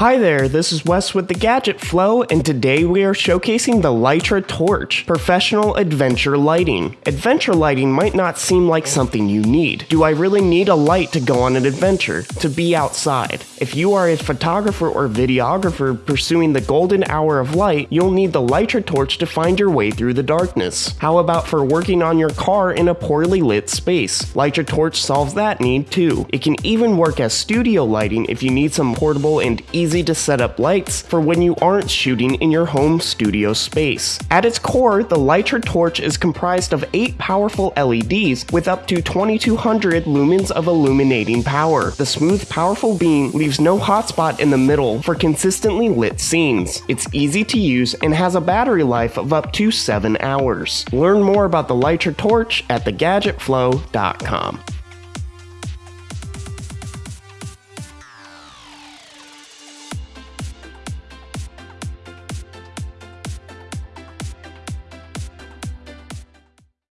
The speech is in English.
Hi there, this is Wes with the Gadget Flow, and today we are showcasing the Litra Torch, professional adventure lighting. Adventure lighting might not seem like something you need. Do I really need a light to go on an adventure, to be outside? If you are a photographer or videographer pursuing the golden hour of light, you'll need the Litra Torch to find your way through the darkness. How about for working on your car in a poorly lit space? Litra Torch solves that need too. It can even work as studio lighting if you need some portable and easy easy to set up lights for when you aren't shooting in your home studio space. At its core, the Litra torch is comprised of 8 powerful LEDs with up to 2200 lumens of illuminating power. The smooth, powerful beam leaves no hotspot in the middle for consistently lit scenes. It's easy to use and has a battery life of up to 7 hours. Learn more about the Litra torch at thegadgetflow.com.